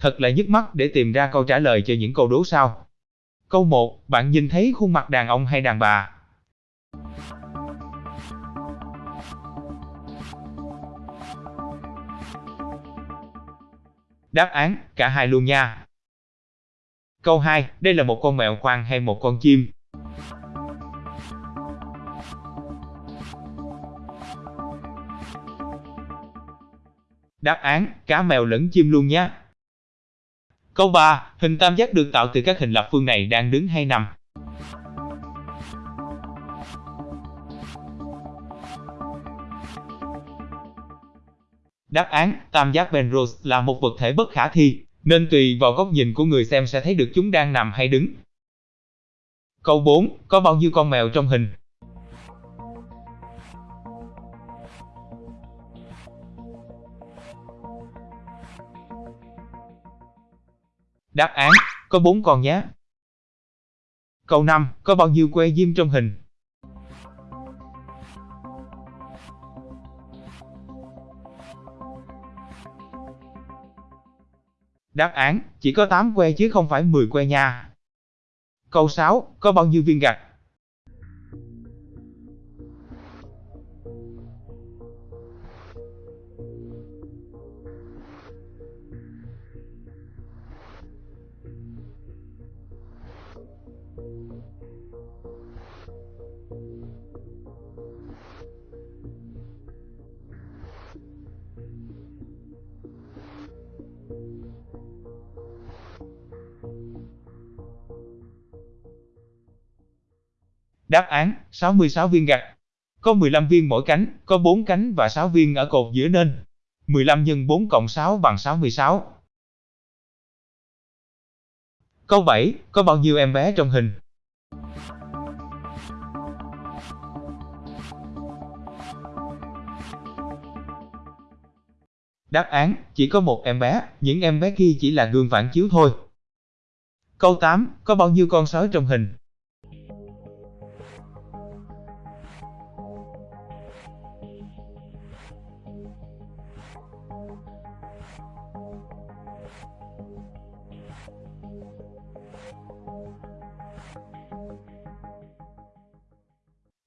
Thật là nhức mắt để tìm ra câu trả lời cho những câu đố sau. Câu 1, bạn nhìn thấy khuôn mặt đàn ông hay đàn bà? Đáp án, cả hai luôn nha. Câu 2, đây là một con mèo khoang hay một con chim? Đáp án, cá mèo lẫn chim luôn nhé. Câu 3, hình tam giác được tạo từ các hình lập phương này đang đứng hay nằm? Đáp án, tam giác Penrose là một vật thể bất khả thi, nên tùy vào góc nhìn của người xem sẽ thấy được chúng đang nằm hay đứng. Câu 4, có bao nhiêu con mèo trong hình? Đáp án, có 4 con nhé. Câu 5, có bao nhiêu que diêm trong hình? Đáp án, chỉ có 8 que chứ không phải 10 que nha. Câu 6, có bao nhiêu viên gạch? Đáp án, 66 viên gạch. Có 15 viên mỗi cánh, có 4 cánh và 6 viên ở cột giữa nên 15 x 4 cộng 6 bằng 66. Câu 7, có bao nhiêu em bé trong hình? Đáp án, chỉ có một em bé, những em bé kia chỉ là gương phản chiếu thôi. Câu 8, có bao nhiêu con sói trong hình?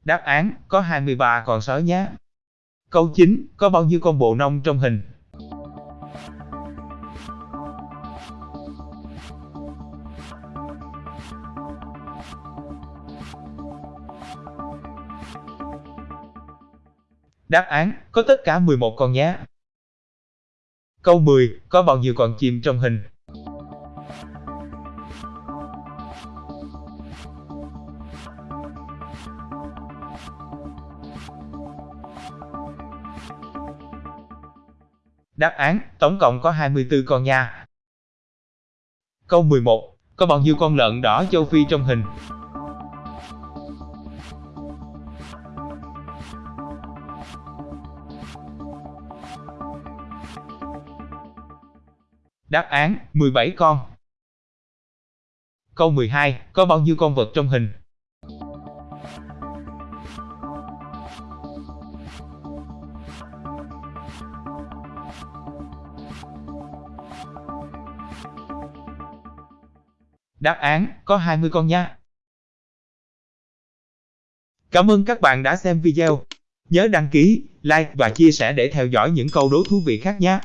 Đáp án, có 23 con sói nhé. Câu 9, có bao nhiêu con bộ nông trong hình? Đáp án, có tất cả 11 con nhé. Câu 10, có bao nhiêu con chim trong hình? Đáp án, tổng cộng có 24 con nha. Câu 11, có bao nhiêu con lợn đỏ châu Phi trong hình? Đáp án, 17 con. Câu 12, có bao nhiêu con vật trong hình? Đáp án, có 20 con nha. Cảm ơn các bạn đã xem video. Nhớ đăng ký, like và chia sẻ để theo dõi những câu đố thú vị khác nhé.